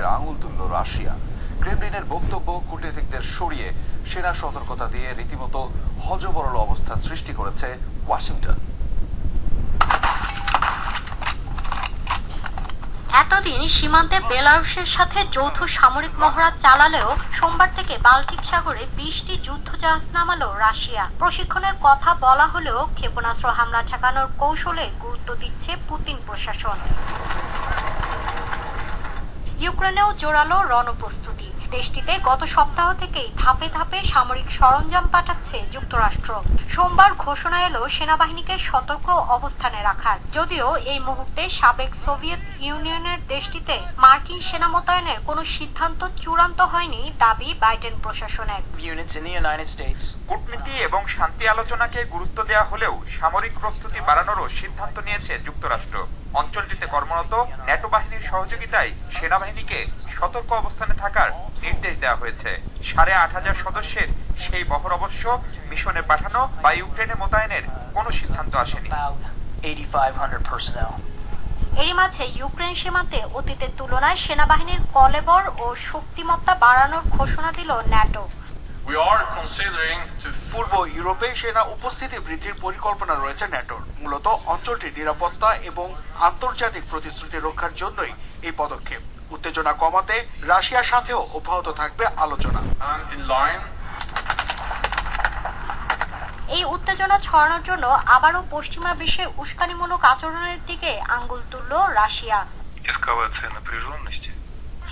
বৈঠকের আঙুল তুলল রাশিয়া। ক্রেমলিনের বক্তব্য কূটনীতিকদের সরিয়ে সেনা সতর্কতা দিয়ে রীতিমতো হজবরল অবস্থা সৃষ্টি করেছে ওয়াশিংটন। এতদিন সীমান্তে বেলারুশের সাথে যৌথ সামরিক মহড়া চালালেও সোমবার থেকে বাল্টিক সাগরে বিশটি যুদ্ধজাহাজ নামালো রাশিয়া। প্রশিক্ষণের কথা বলা হলেও ক্ষেপণাস্ত্র হামলা ঠেকানোর কৌশলে গুরুত্ব দিচ্ছে পুতিন প্রশাসন। ইউক্রেনেও জোরালো রণপ্রস্তুতি। দেশটিতে গত সপ্তাহ থেকেই ধাপে ধাপে সামরিক সরঞ্জাম পাঠাচ্ছে যুক্তরাষ্ট্র। সোমবার ঘোষণা এলো সেনাবাহিনীকে সতর্ক অবস্থানে রাখার। যদিও এই মুহূর্তে সাবেক সোভিয়েত ইউনিয়নের দেশটিতে মার্কিন সেনা মোতায়েনের কোনো সিদ্ধান্ত চূড়ান্ত হয়নি দাবি বাইডেন প্রশাসনের. কূটনীতি এবং শান্তি আলোচনাকে গুরুত্ব দেওয়া হলেও সামরিক প্রস্তুতি বাড়ানোরও সিদ্ধান্ত নিয়েছে যুক্তরাষ্ট্র। অঞ্চলটিতে কর্মরত ন্যাটো বাহিনীর সহযোগিতায় সেনাবাহিনীকে সতর্ক অবস্থানে থাকার নির্দেশ দেওয়া হয়েছে। সাড়ে আট হাজার সদস্যের সেই বহর অবশ্য মিশনে পাঠানো বা ইউক্রেনে মোতায়েনের কোনো সিদ্ধান্ত আসেনি। About 8,500 personnel. এরই মাঝে ইউক্রেন সীমান্তে অতীতের তুলনায় সেনাবাহিনীর কলেবর ও শক্তিমত্তা বাড়ানোর ঘোষণা দিল ন্যাটো। পূর্ব ইউরোপে সেনা উপস্থিতি বৃদ্ধির পরিকল্পনা রয়েছে ন্যাটোর। মূলত অঞ্চলটির নিরাপত্তা এবং আন্তর্জাতিক প্রতিশ্রুতি রক্ষার জন্যই এই পদক্ষেপ। উত্তেজনা কমাতে রাশিয়ার সাথেও অব্যাহত থাকবে আলোচনা। এই উত্তেজনা ছড়ানোর জন্য আবারও পশ্চিমা বিশ্বের উস্কানিমূলক আচরণের দিকে আঙ্গুল তুলল রাশিয়া।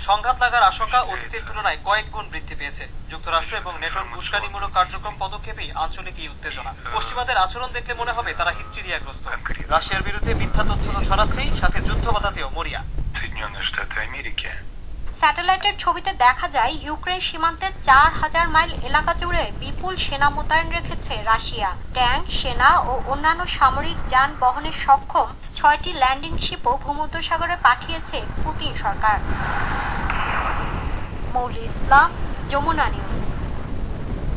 সংঘাত লাগার আশঙ্কা অতীতের তুলনায় কয়েক গুণ বৃদ্ধি পেয়েছে। যুক্তরাষ্ট্র এবং নেটোর উস্কানিমূলক কার্যক্রম পদক্ষেপেই আঞ্চলিক এই উত্তেজনা। পশ্চিমাদের আচরণ দেখলে মনে হবে তারা হিস্টিরিয়াগ্রস্ত। রাশিয়ার বিরুদ্ধে মিথ্যা তথ্য তো ছড়াচ্ছেই সাথে যুদ্ধ বাধাতেও মরিয়া। Соединенные Штаты Америки স্যাটেলাইটের ছবিতে দেখা যায় ইউক্রেন সীমান্তের চার হাজার মাইল এলাকা জুড়ে বিপুল সেনা মোতায়েন রেখেছে রাশিয়া ট্যাঙ্ক সেনা ও অন্যান্য সামরিক যান বহনে সক্ষম ছয়টি ল্যান্ডিং শিপও ভূমধ্যসাগরে পাঠিয়েছে পুতিন সরকার মৌলি ইসলাম যমুনা নিউজ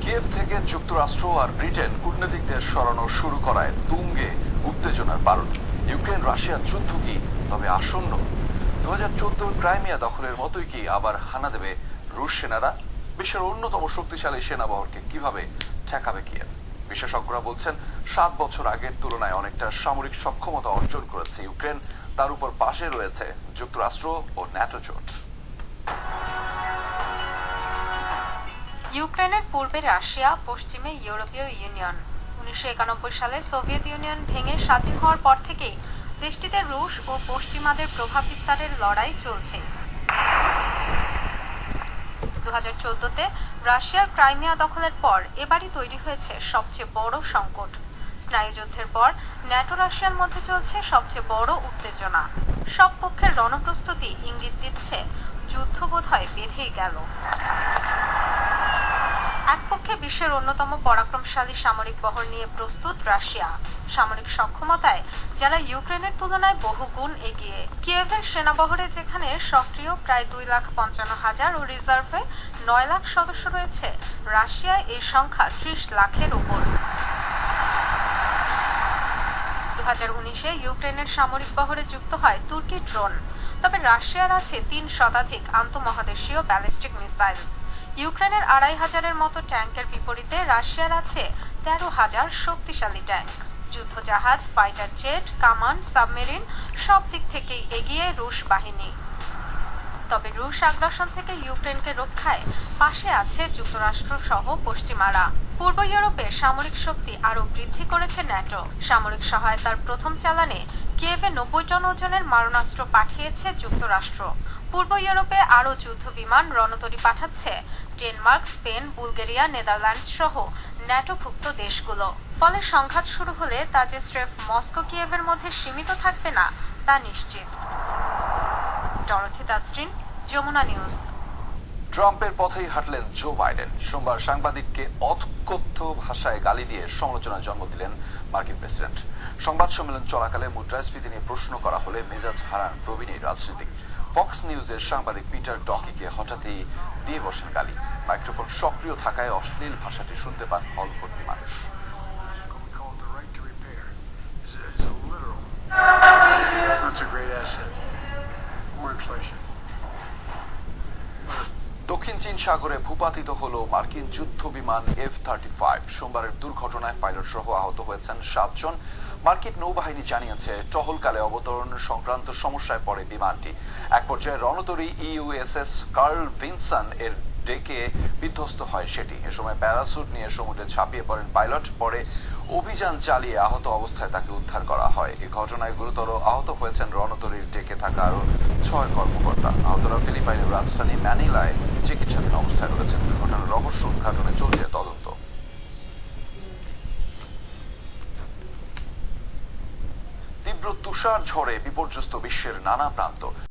কিয়েভ থেকে যুক্তরাষ্ট্র আর ব্রিটেন কূটনীতিকদের সরানো শুরু করায় তুঙ্গে উত্তেজনার বারুদ ইউক্রেন রাশিয়ার যুদ্ধ কি তবে আসন্ন দু হাজার চোদ্দোর ক্রাইমিয়া দখলের মতোই কি আবার হানা দেবে রুশ সেনারা? বিশ্বের অন্যতম শক্তিশালী সেনাবহরকে কীভাবে ঠেকাবে কিয়েভ? বিশেষজ্ঞরা বলছেন, সাত বছর আগের তুলনায় অনেকটা সামরিক সক্ষমতা অর্জন করেছে ইউক্রেন। তার উপর পাশে রয়েছে যুক্তরাষ্ট্র ও ন্যাটো জোট। ইউক্রেনের পূর্বে রাশিয়া, পশ্চিমে ইউরোপীয় ইউনিয়ন। উনিশশো একানব্বই সালে সোভিয়েত ইউনিয়ন ভেঙে স্বাধীন হওয়ার পর থেকেই দেশটিতে রুশ ও পশ্চিমাদের প্রভাব বিস্তারের লড়াই চলছে। দু হাজার চোদ্দতে রাশিয়ার ক্রাইমিয়া দখলের পর এবারই তৈরি হয়েছে সবচেয়ে বড় সংকট। স্নায়ুযুদ্ধের পর ন্যাটো রাশিয়ার মধ্যে চলছে সবচেয়ে বড় উত্তেজনা। সব পক্ষের রণপ্রস্তুতি ইঙ্গিত দিচ্ছে যুদ্ধ বোধ হয় বেঁধেই গেল। এক পক্ষে বিশ্বের অন্যতম পরাক্রমশালী সামরিক বহর নিয়ে প্রস্তুত রাশিয়া। সামরিক সক্ষমতায় যারা ইউক্রেনের তুলনায় বহু গুণ এগিয়ে। কিয়েভের সেনাবহরে যেখানে সক্রিয় প্রায় দুই লাখ পঞ্চান্ন হাজার ও রিজার্ভে নয় লাখ সদস্য রয়েছে, রাশিয়ায় এই সংখ্যা ত্রিশ লাখের উপর। হাজার উনিশে ইউক্রেনের সামরিক বহরে যুক্ত হয় তুর্কি ড্রোন। তবে রাশিয়ার আছে তিন শতাধিক আন্তঃমহাদেশীয় ব্যালিস্টিক মিসাইল। ইউক্রেনের আড়াই হাজারের মতো ট্যাঙ্কের বিপরীতে রাশিয়ার আছে তেরো হাজার শক্তিশালী ট্যাঙ্ক। যুদ্ধজাহাজ, ফাইটার জেট, কামান, সাবমেরিন সব দিক থেকেই এগিয়ে রুশ বাহিনী। তবে রুশ আগ্রাসন থেকে ইউক্রেনকে রক্ষায় পাশে আছে যুক্তরাষ্ট্র সহ পশ্চিমারা। পূর্ব ইউরোপে সামরিক শক্তি আরও বৃদ্ধি করেছে ন্যাটো। সামরিক সহায়তার প্রথম চালানে কিয়েভে নব্বই টন ওজনের মারণাস্ত্র পাঠিয়েছে যুক্তরাষ্ট্র। পূর্ব ইউরোপে আরও যুদ্ধ বিমান রণতরী পাঠাচ্ছে। ডেনমার্ক, স্পেন, বুলগেরিয়া, নেদারল্যান্ডস সহ ন্যাটোভুক্ত দেশগুলো। ফলে সংঘাত শুরু হলে তা যে স্রেফ মস্কো কিয়েভের মধ্যে সীমিত থাকবে না, তা নিশ্চিত। যমুনা নিউজ। ট্রাম্পের পথেই হাঁটলেন জো বাইডেন। সোমবার সাংবাদিককে অকথ্য ভাষায় গালি দিয়ে সমালোচনার জন্ম দিলেন মার্কিন প্রেসিডেন্ট। সংবাদ সম্মেলন চলাকালে মুদ্রাস্ফীতি নিয়ে প্রশ্ন করা হলে মেজাজ হারান প্রবীণ রাজনীতিক। ফক্স নিউজের সাংবাদিক পিটার ডকিকে হঠাৎই দিয়ে বসেন গালি। মাইক্রোফোন সক্রিয় থাকায় অশ্লীল ভাষাটি শুনতে পান হল ভর্তি মানুষ. দক্ষিণ চীন সাগরে ভূপাতিত হল মার্কিন যুদ্ধ বিমান এফ থার্টি ফাইভ সোমবারের দুর্ঘটনায় পাইলট সহ আহত হয়েছেন সাতজন। মার্কিন নৌবাহিনী জানিয়েছে, টহলকালে অবতরণ সংক্রান্ত সমস্যায় পড়ে বিমানটি। এক পর্যায়ে রণতরী ইউএসএস কার্ল ভিনসন এর ডেকে বিধ্বস্ত হয় সেটি। এ সময় প্যারাসুট নিয়ে সমুদ্রে ঝাঁপিয়ে পড়েন পাইলট, পরে অভিযান চালিয়ে আহত অবস্থায় তাকে উদ্ধার করা হয়। এই ঘটনায় গুরুতর আহত হয়েছেন রণতরীর ডেকে থাকা আরও ছয় কর্মকর্তা। আহতরা ফিলিপাইনের রাজধানী ম্যানিলায় চিকিৎসাধীন অবস্থায় রয়েছেন। দুর্ঘটনার রহস্য উদ্ঘাটনে তুষার ঝড়ে বিপর্যস্ত বিশ্বের নানা প্রান্ত।